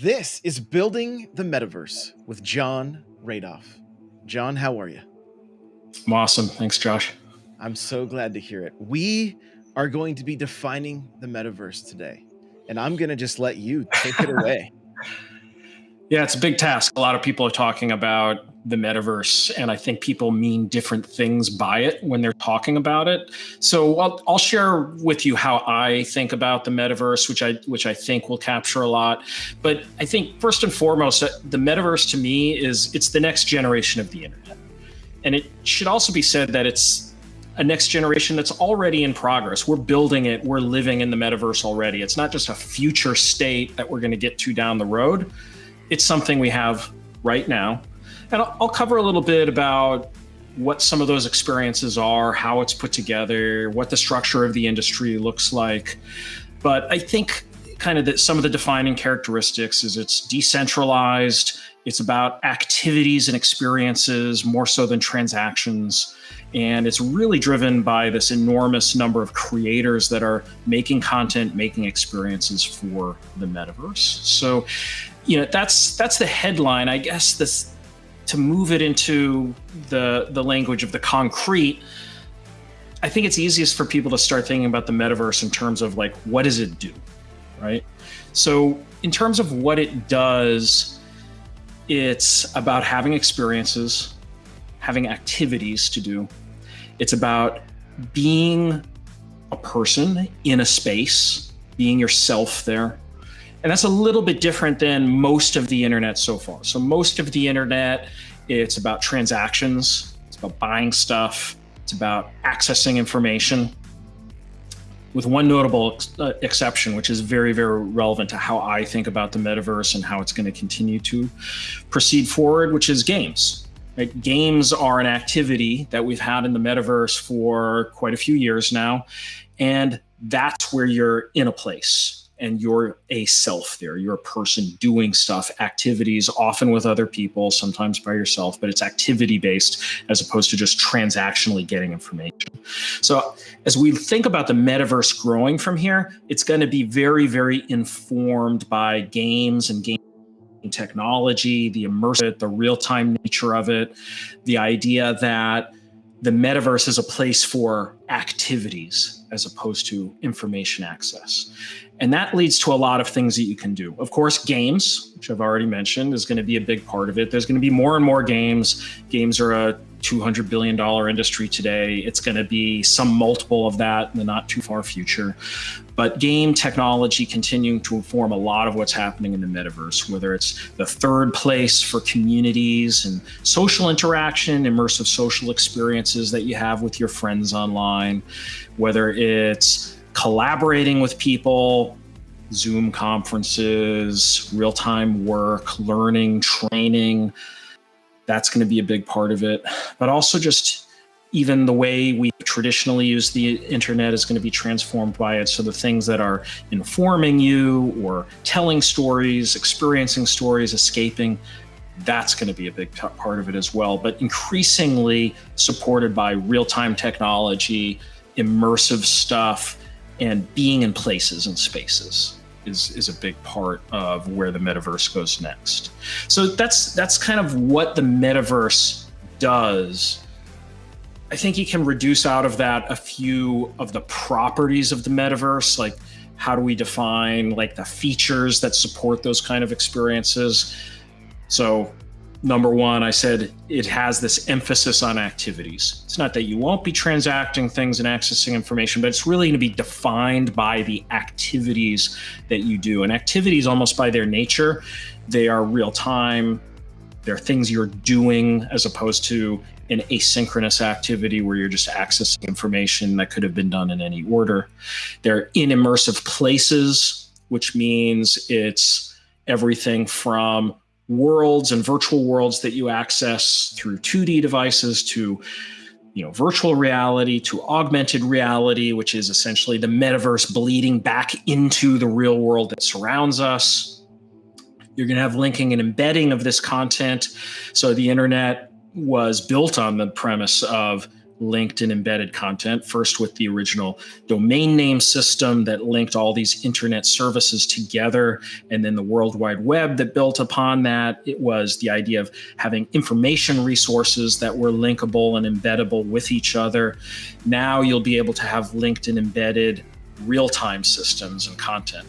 This is Building the Metaverse with Jon Radoff. Jon, how are you? I'm awesome. Thanks, Josh. I'm so glad to hear it. We are going to be defining the metaverse today, and I'm going to just let you take it away. Yeah, it's a big task. A lot of people are talking about the metaverse, and I think people mean different things by it when they're talking about it. So I'll, I'll share with you how I think about the metaverse, which I which I think will capture a lot. But I think first and foremost, uh, the metaverse to me is it's the next generation of the internet, and it should also be said that it's a next generation that's already in progress. We're building it. We're living in the metaverse already. It's not just a future state that we're going to get to down the road it's something we have right now. And I'll, I'll cover a little bit about what some of those experiences are, how it's put together, what the structure of the industry looks like. But I think kind of that some of the defining characteristics is it's decentralized, it's about activities and experiences more so than transactions. And it's really driven by this enormous number of creators that are making content, making experiences for the metaverse. So you know that's that's the headline i guess this to move it into the the language of the concrete i think it's easiest for people to start thinking about the metaverse in terms of like what does it do right? So in terms of what it does it's about having experiences having activities to do. It's about being a person in a space being yourself there and that's a little bit different than most of the internet so far. So most of the internet, it's about transactions, it's about buying stuff, it's about accessing information with one notable ex uh, exception, which is very, very relevant to how I think about the metaverse and how it's going to continue to proceed forward, which is games. Right? Games are an activity that we've had in the metaverse for quite a few years now. And that's where you're in a place and you're a self there. You're a person doing stuff, activities, often with other people, sometimes by yourself, but it's activity based as opposed to just transactionally getting information. So, as we think about the metaverse growing from here, it's going to be very, very informed by games and game technology, the immersive, the real time nature of it, the idea that the metaverse is a place for activities as opposed to information access. And that leads to a lot of things that you can do. Of course, games, which I've already mentioned, is going to be a big part of it. There's going to be more and more games. Games are a $200 billion industry today. It's going to be some multiple of that in the not too far future. But game technology continuing to inform a lot of what's happening in the metaverse, whether it's the third place for communities and social interaction, immersive social experiences that you have with your friends online, whether it's collaborating with people, Zoom conferences, real time work, learning, training. That's going to be a big part of it. But also, just even the way we traditionally use the internet is going to be transformed by it. So, the things that are informing you or telling stories, experiencing stories, escaping, that's going to be a big part of it as well. But increasingly supported by real time technology, immersive stuff and being in places and spaces is is a big part of where the metaverse goes next. So that's that's kind of what the metaverse does. I think you can reduce out of that a few of the properties of the metaverse, like how do we define like the features that support those kind of experiences. So number one, I said it has this emphasis on activities. It's not that you won't be transacting things and accessing information, but it's really going to be defined by the activities that you do. And activities, almost by their nature, they are real time. They're things you're doing as opposed to an asynchronous activity where you're just accessing information that could have been done in any order. They're in immersive places, which means it's everything from worlds and virtual worlds that you access through 2D devices to you know virtual reality to augmented reality which is essentially the metaverse bleeding back into the real world that surrounds us. You're going to have linking and embedding of this content. So the internet was built on the premise of linked and embedded content, first with the original domain name system that linked all these internet services together, and then the World Wide Web that built upon that. It was the idea of having information resources that were linkable and embeddable with each other. Now you'll be able to have linked and embedded real time systems and content.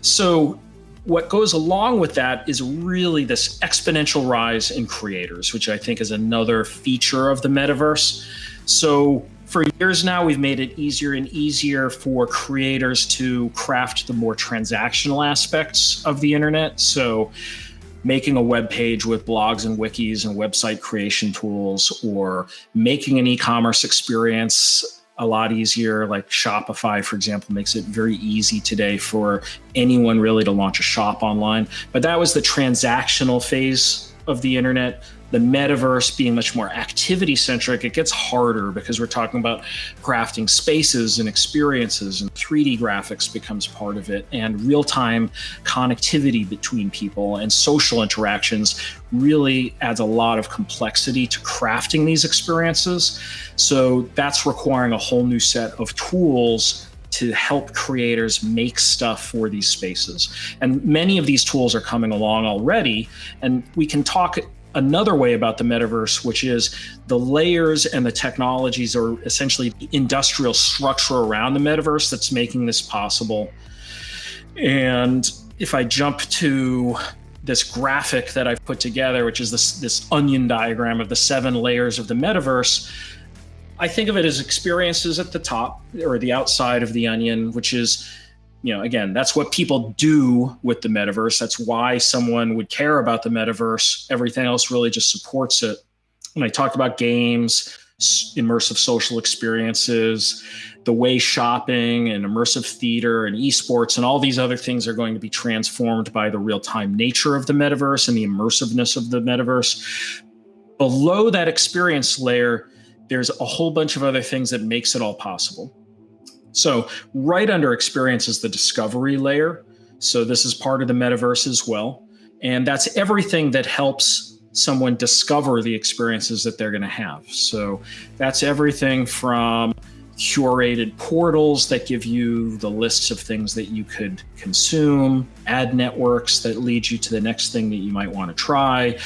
So what goes along with that is really this exponential rise in creators, which I think is another feature of the metaverse. So for years now, we've made it easier and easier for creators to craft the more transactional aspects of the internet. So making a web page with blogs and wikis and website creation tools or making an e-commerce experience a lot easier. Like Shopify, for example, makes it very easy today for anyone really to launch a shop online. But that was the transactional phase of the internet the metaverse being much more activity centric, it gets harder because we're talking about crafting spaces and experiences, and 3D graphics becomes part of it, and real time connectivity between people and social interactions really adds a lot of complexity to crafting these experiences. So that's requiring a whole new set of tools to help creators make stuff for these spaces. And many of these tools are coming along already. And we can talk another way about the metaverse, which is the layers and the technologies are essentially industrial structure around the metaverse that's making this possible. And if I jump to this graphic that I've put together, which is this, this onion diagram of the seven layers of the metaverse, I think of it as experiences at the top or the outside of the onion, which is you know, again, that's what people do with the metaverse. That's why someone would care about the metaverse. Everything else really just supports it. And I talked about games, immersive social experiences, the way shopping and immersive theater and esports and all these other things are going to be transformed by the real time nature of the metaverse and the immersiveness of the metaverse. Below that experience layer, there's a whole bunch of other things that makes it all possible. So right under experience is the discovery layer. So this is part of the metaverse as well. And that's everything that helps someone discover the experiences that they're going to have. So that's everything from curated portals that give you the lists of things that you could consume, ad networks that lead you to the next thing that you might want to try,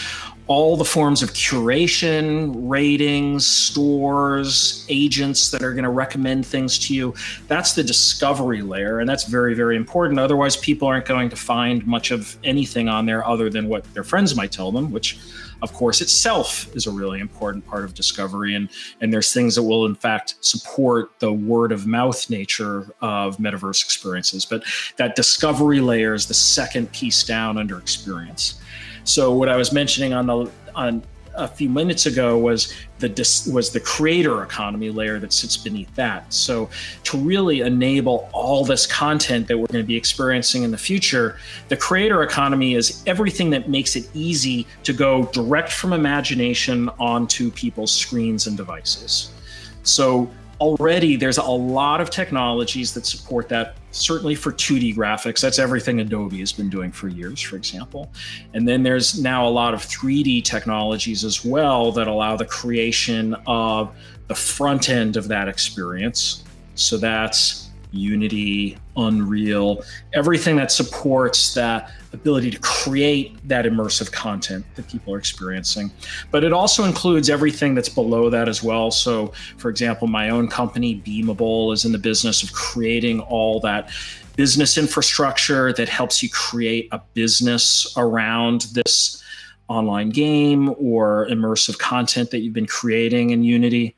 all the forms of curation, ratings, stores, agents that are going to recommend things to you. That's the discovery layer, and that's very, very important. Otherwise, people aren't going to find much of anything on there other than what their friends might tell them, which, of course, itself is a really important part of discovery. And, and there's things that will, in fact, support the word of mouth nature of metaverse experiences. But that discovery layer is the second piece down under experience. So what I was mentioning on the on a few minutes ago was the was the creator economy layer that sits beneath that. So to really enable all this content that we're going to be experiencing in the future, the creator economy is everything that makes it easy to go direct from imagination onto people's screens and devices. So already there's a lot of technologies that support that certainly for 2d graphics that's everything adobe has been doing for years for example. And then there's now a lot of 3d technologies as well that allow the creation of the front end of that experience. So that's Unity, Unreal, everything that supports that ability to create that immersive content that people are experiencing. But it also includes everything that's below that as well. So, for example, my own company, Beamable, is in the business of creating all that business infrastructure that helps you create a business around this online game or immersive content that you've been creating in Unity.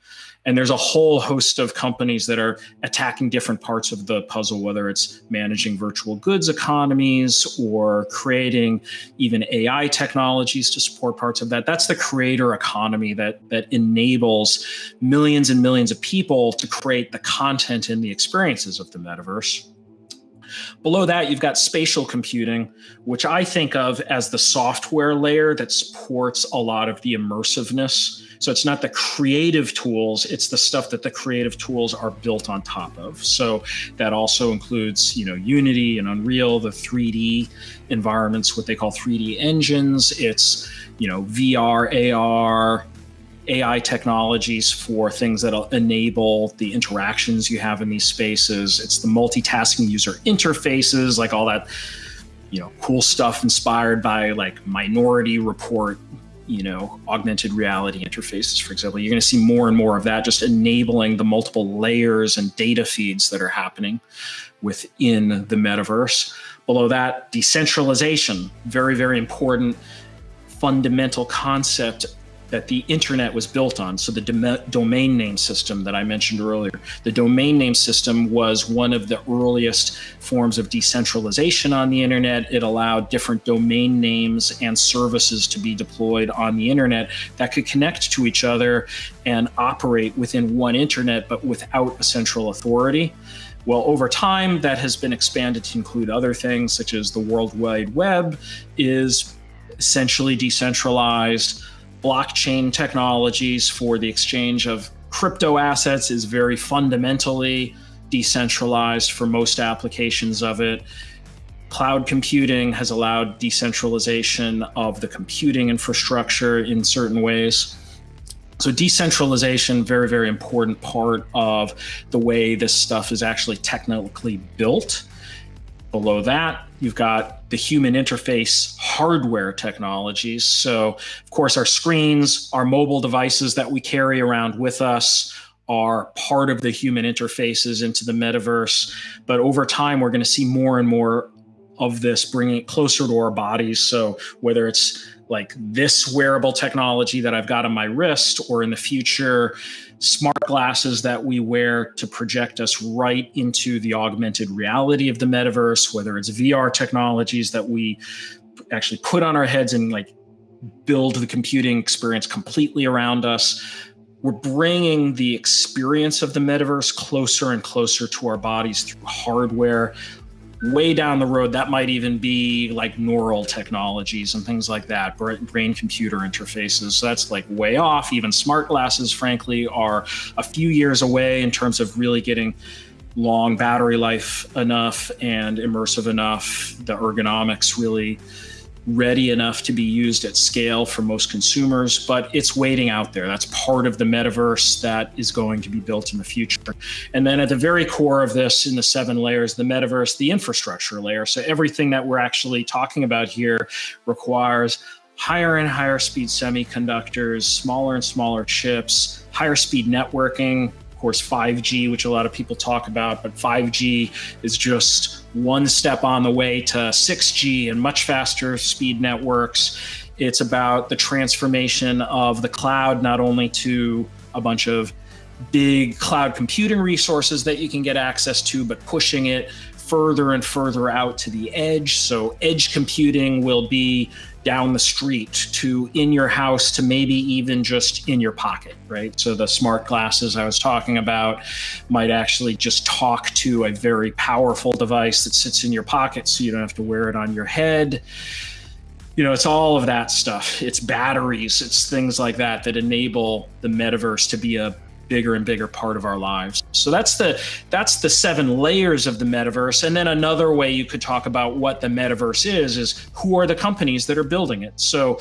And there's a whole host of companies that are attacking different parts of the puzzle, whether it's managing virtual goods economies or creating even AI technologies to support parts of that. That's the creator economy that, that enables millions and millions of people to create the content and the experiences of the metaverse. Below that, you've got spatial computing, which I think of as the software layer that supports a lot of the immersiveness so it's not the creative tools, it's the stuff that the creative tools are built on top of. So that also includes, you know, Unity and Unreal, the 3D environments, what they call 3D engines. It's, you know, VR, AR, AI technologies for things that'll enable the interactions you have in these spaces. It's the multitasking user interfaces, like all that, you know, cool stuff inspired by like Minority Report, you know, augmented reality interfaces, for example. You're going to see more and more of that, just enabling the multiple layers and data feeds that are happening within the metaverse. Below that, decentralization, very, very important fundamental concept that the internet was built on. So the dom domain name system that I mentioned earlier, the domain name system was one of the earliest forms of decentralization on the internet. It allowed different domain names and services to be deployed on the internet that could connect to each other and operate within one internet, but without a central authority. Well, over time, that has been expanded to include other things such as the World Wide Web is essentially decentralized blockchain technologies for the exchange of crypto assets is very fundamentally decentralized for most applications of it. Cloud computing has allowed decentralization of the computing infrastructure in certain ways. So decentralization, very, very important part of the way this stuff is actually technically built. Below that, you've got the human interface hardware technologies. So, of course, our screens, our mobile devices that we carry around with us are part of the human interfaces into the metaverse. But over time, we're going to see more and more of this bringing it closer to our bodies. So, whether it's like this wearable technology that I've got on my wrist, or in the future, smart glasses that we wear to project us right into the augmented reality of the metaverse, whether it's VR technologies that we actually put on our heads and like build the computing experience completely around us. We're bringing the experience of the metaverse closer and closer to our bodies through hardware, way down the road, that might even be like neural technologies and things like that, brain computer interfaces. So that's like way off. Even smart glasses, frankly, are a few years away in terms of really getting long battery life enough and immersive enough. The ergonomics really ready enough to be used at scale for most consumers, but it's waiting out there. That's part of the metaverse that is going to be built in the future. And then at the very core of this, in the seven layers, the metaverse, the infrastructure layer. So everything that we're actually talking about here requires higher and higher speed semiconductors, smaller and smaller chips, higher speed networking, of course, 5G, which a lot of people talk about, but 5G is just one step on the way to 6G and much faster speed networks. It's about the transformation of the cloud, not only to a bunch of big cloud computing resources that you can get access to, but pushing it further and further out to the edge. So edge computing will be down the street to in your house to maybe even just in your pocket, right? So the smart glasses I was talking about might actually just talk to a very powerful device that sits in your pocket so you don't have to wear it on your head. You know, it's all of that stuff. It's batteries, it's things like that that enable the metaverse to be a bigger and bigger part of our lives. So that's the that's the seven layers of the metaverse. And then another way you could talk about what the metaverse is is who are the companies that are building it. So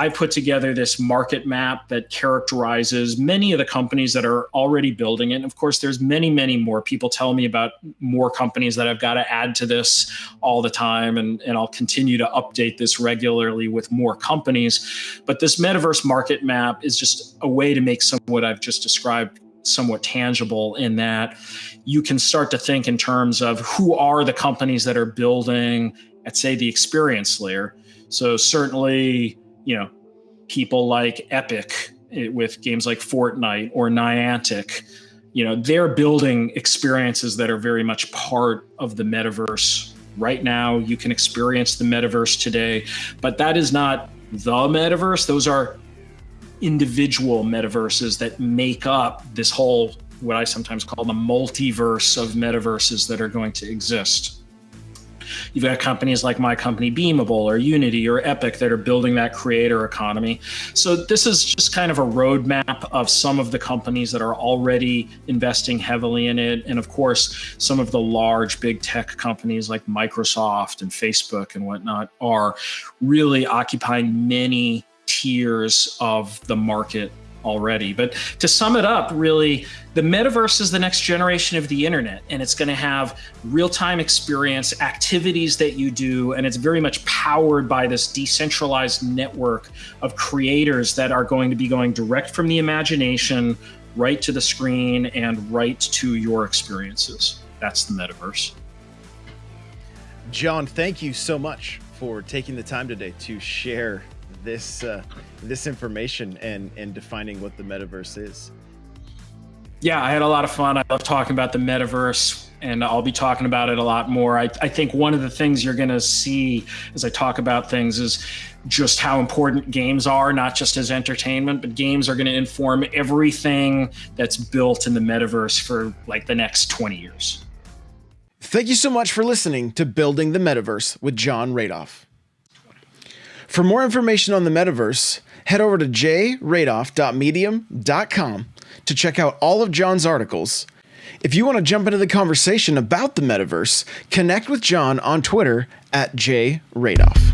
I put together this market map that characterizes many of the companies that are already building it. And of course, there's many, many more. People tell me about more companies that I've got to add to this all the time. And, and I'll continue to update this regularly with more companies. But this metaverse market map is just a way to make some of what I've just described somewhat tangible in that you can start to think in terms of who are the companies that are building at say the experience layer. So certainly you know, people like Epic eh, with games like Fortnite or Niantic, you know, they're building experiences that are very much part of the metaverse. Right now, you can experience the metaverse today, but that is not the metaverse. Those are individual metaverses that make up this whole, what I sometimes call the multiverse of metaverses that are going to exist. You've got companies like my company, Beamable or Unity or Epic that are building that creator economy. So this is just kind of a roadmap of some of the companies that are already investing heavily in it. And of course, some of the large big tech companies like Microsoft and Facebook and whatnot are really occupying many tiers of the market already. But to sum it up, really, the metaverse is the next generation of the internet, and it's going to have real time experience, activities that you do, and it's very much powered by this decentralized network of creators that are going to be going direct from the imagination right to the screen and right to your experiences. That's the metaverse. Jon, thank you so much for taking the time today to share this uh, this information and and defining what the metaverse is. Yeah, I had a lot of fun. I love talking about the metaverse, and I'll be talking about it a lot more. I, I think one of the things you're going to see as I talk about things is just how important games are, not just as entertainment, but games are going to inform everything that's built in the metaverse for like the next 20 years. Thank you so much for listening to Building the Metaverse with Jon Radoff. For more information on the metaverse, head over to jradoff.medium.com to check out all of Jon's articles. If you want to jump into the conversation about the metaverse, connect with John on Twitter at jradoff.